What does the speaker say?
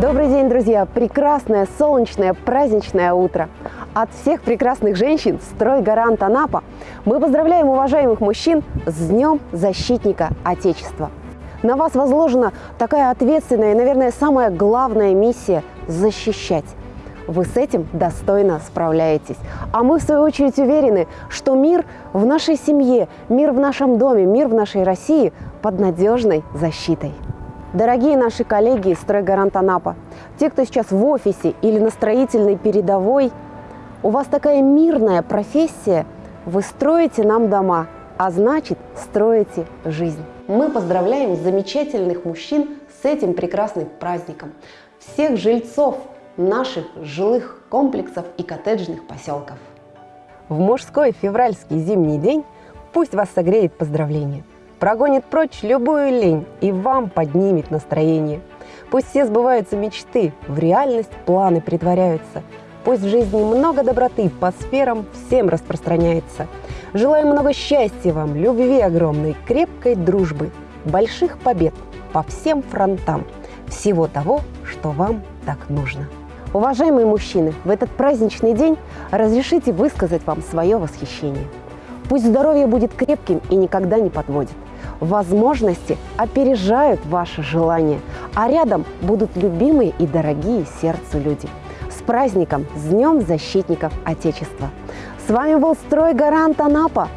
Добрый день, друзья! Прекрасное, солнечное, праздничное утро! От всех прекрасных женщин «Стройгарант Анапа» мы поздравляем уважаемых мужчин с Днем Защитника Отечества! На вас возложена такая ответственная и, наверное, самая главная миссия – защищать. Вы с этим достойно справляетесь. А мы, в свою очередь, уверены, что мир в нашей семье, мир в нашем доме, мир в нашей России под надежной защитой. Дорогие наши коллеги из «Стройгарант Анапа», те, кто сейчас в офисе или на строительной передовой, у вас такая мирная профессия, вы строите нам дома, а значит, строите жизнь. Мы поздравляем замечательных мужчин с этим прекрасным праздником. Всех жильцов наших жилых комплексов и коттеджных поселков. В мужской февральский зимний день пусть вас согреет поздравление. Прогонит прочь любую лень и вам поднимет настроение. Пусть все сбываются мечты, в реальность планы притворяются. Пусть в жизни много доброты по сферам всем распространяется. Желаю много счастья вам, любви огромной, крепкой дружбы, больших побед по всем фронтам, всего того, что вам так нужно. Уважаемые мужчины, в этот праздничный день разрешите высказать вам свое восхищение. Пусть здоровье будет крепким и никогда не подводит. Возможности опережают ваши желания, а рядом будут любимые и дорогие сердцу люди. С праздником, с Днем Защитников Отечества! С вами был «Стройгарант Анапа»